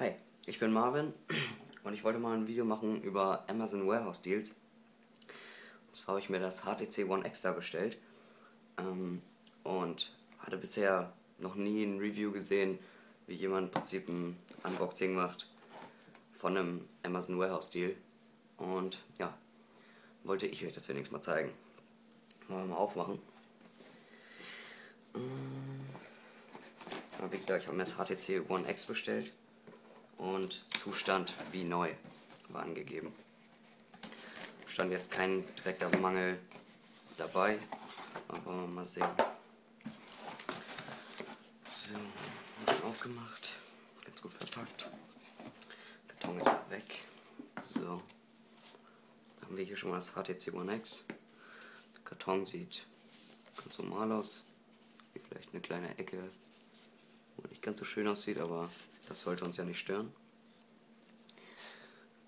Hi, ich bin Marvin und ich wollte mal ein Video machen über Amazon Warehouse Deals. Und zwar habe ich mir das HTC One Extra bestellt ähm, und hatte bisher noch nie ein Review gesehen, wie jemand im Prinzip ein Unboxing macht von einem Amazon Warehouse Deal. Und ja, wollte ich euch das wenigstens mal zeigen. Wir mal aufmachen. Ähm, wie gesagt, ich habe mir das HTC One X bestellt und Zustand wie neu war angegeben. Stand jetzt kein direkter Mangel dabei, aber mal sehen. So, ist aufgemacht, ganz gut verpackt. Karton ist weg. So, dann haben wir hier schon mal das HTC One X. Der Karton sieht ganz normal aus, wie vielleicht eine kleine Ecke, wo nicht ganz so schön aussieht, aber das sollte uns ja nicht stören.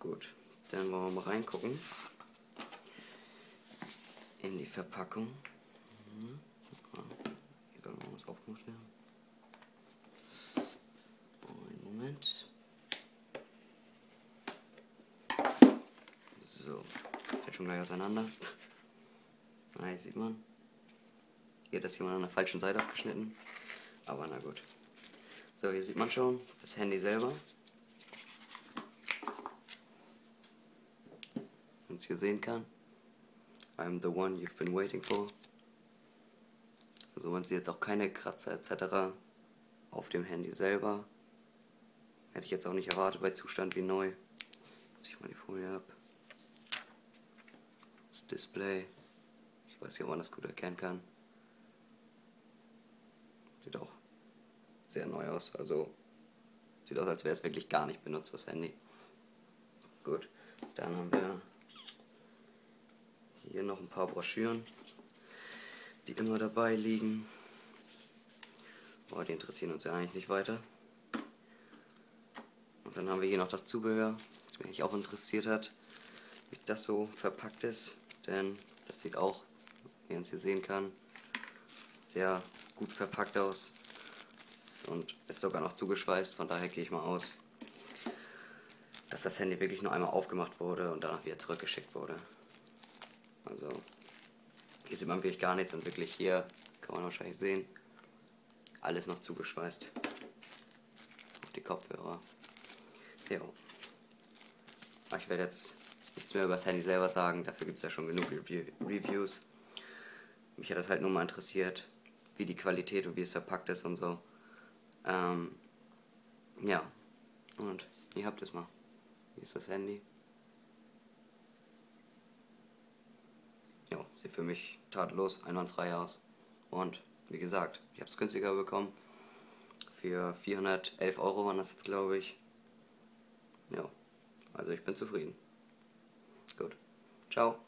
Gut, dann wollen wir mal reingucken in die Verpackung. Mhm. Hier soll noch was aufgemacht werden. Einen Moment. So, fällt schon gleich auseinander. Ah, hier sieht man. Hier hat das jemand an der falschen Seite abgeschnitten. Aber na gut. So, hier sieht man schon das Handy selber. Wenn es hier sehen kann. I'm the one you've been waiting for. Also man sieht jetzt auch keine Kratzer etc. auf dem Handy selber. Hätte ich jetzt auch nicht erwartet bei Zustand wie neu. Zieh ich mal die Folie ab. Das Display. Ich weiß nicht, ob man das gut erkennen kann. Sieht auch sehr neu aus. Also sieht aus, als wäre es wirklich gar nicht benutzt, das Handy. Gut, dann haben wir hier noch ein paar Broschüren, die immer dabei liegen. Boah, die interessieren uns ja eigentlich nicht weiter. Und dann haben wir hier noch das Zubehör, das mich auch interessiert hat, wie das so verpackt ist. Denn das sieht auch, wie man es hier sehen kann, sehr gut verpackt aus und ist sogar noch zugeschweißt, von daher gehe ich mal aus, dass das Handy wirklich nur einmal aufgemacht wurde und danach wieder zurückgeschickt wurde. Also hier sieht man wirklich gar nichts und wirklich hier kann man wahrscheinlich sehen, alles noch zugeschweißt. Auf die Kopfhörer. Ja. Aber ich werde jetzt nichts mehr über das Handy selber sagen, dafür gibt es ja schon genug Reviews. Mich hat das halt nur mal interessiert, wie die Qualität und wie es verpackt ist und so. Ähm, ja. Und ihr habt es mal. Hier ist das Handy. Ja, sieht für mich tadellos, einwandfrei aus. Und wie gesagt, ich habe es günstiger bekommen. Für 411 Euro waren das jetzt, glaube ich. Ja, also ich bin zufrieden. Gut. Ciao.